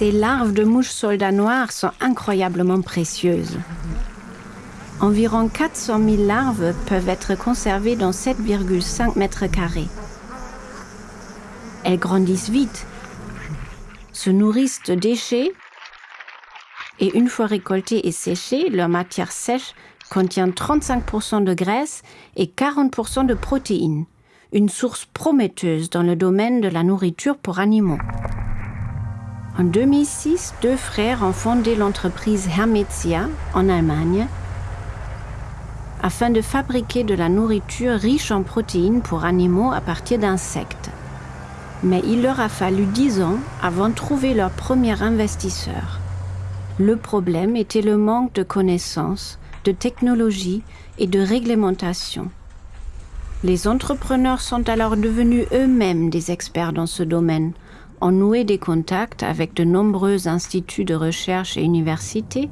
Ces larves de mouches soldats noirs sont incroyablement précieuses. Environ 400 000 larves peuvent être conservées dans 7,5 mètres carrés. Elles grandissent vite, se nourrissent de déchets et une fois récoltées et séchées, leur matière sèche contient 35% de graisse et 40% de protéines, une source prometteuse dans le domaine de la nourriture pour animaux. En 2006, deux frères ont fondé l'entreprise Hermetia en Allemagne afin de fabriquer de la nourriture riche en protéines pour animaux à partir d'insectes. Mais il leur a fallu dix ans avant de trouver leur premier investisseur. Le problème était le manque de connaissances, de technologie et de réglementation. Les entrepreneurs sont alors devenus eux-mêmes des experts dans ce domaine, ont noué des contacts avec de nombreux instituts de recherche et universités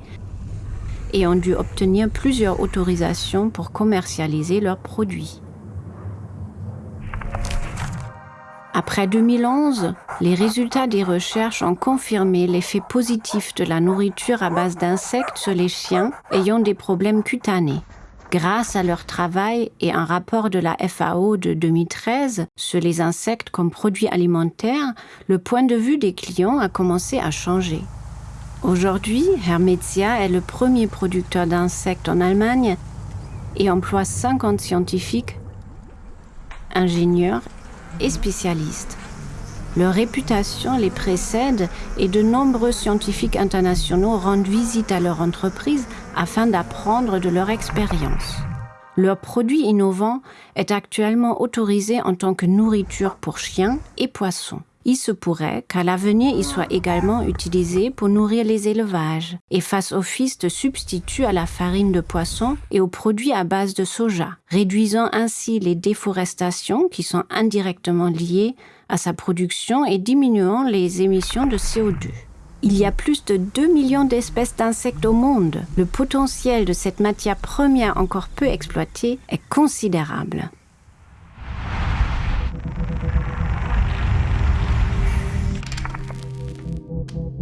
et ont dû obtenir plusieurs autorisations pour commercialiser leurs produits. Après 2011, les résultats des recherches ont confirmé l'effet positif de la nourriture à base d'insectes sur les chiens ayant des problèmes cutanés. Grâce à leur travail et un rapport de la FAO de 2013 sur les insectes comme produits alimentaires, le point de vue des clients a commencé à changer. Aujourd'hui, Hermetia est le premier producteur d'insectes en Allemagne et emploie 50 scientifiques, ingénieurs et spécialistes. Leur réputation les précède et de nombreux scientifiques internationaux rendent visite à leur entreprise afin d'apprendre de leur expérience. Leur produit innovant est actuellement autorisé en tant que nourriture pour chiens et poissons il se pourrait qu'à l'avenir il soit également utilisé pour nourrir les élevages et fasse office de substitut à la farine de poisson et aux produits à base de soja, réduisant ainsi les déforestations qui sont indirectement liées à sa production et diminuant les émissions de CO2. Il y a plus de 2 millions d'espèces d'insectes au monde. Le potentiel de cette matière première encore peu exploitée est considérable.